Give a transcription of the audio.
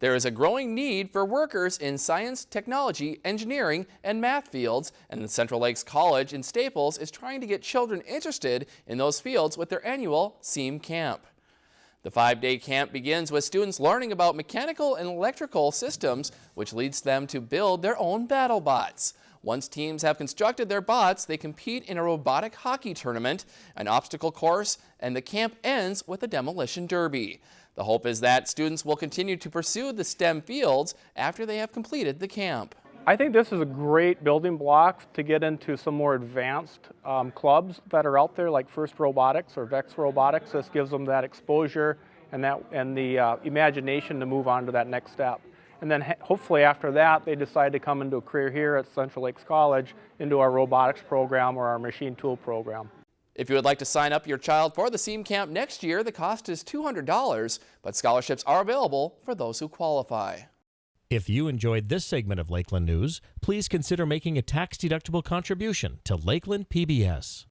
There is a growing need for workers in science, technology, engineering, and math fields, and Central Lakes College in Staples is trying to get children interested in those fields with their annual STEM camp. The five-day camp begins with students learning about mechanical and electrical systems, which leads them to build their own battle bots. Once teams have constructed their bots, they compete in a robotic hockey tournament, an obstacle course, and the camp ends with a demolition derby. The hope is that students will continue to pursue the STEM fields after they have completed the camp. I think this is a great building block to get into some more advanced um, clubs that are out there like First Robotics or Vex Robotics. This gives them that exposure and, that, and the uh, imagination to move on to that next step. And then hopefully after that, they decide to come into a career here at Central Lakes College into our robotics program or our machine tool program. If you would like to sign up your child for the STEM camp next year, the cost is $200, but scholarships are available for those who qualify. If you enjoyed this segment of Lakeland News, please consider making a tax-deductible contribution to Lakeland PBS.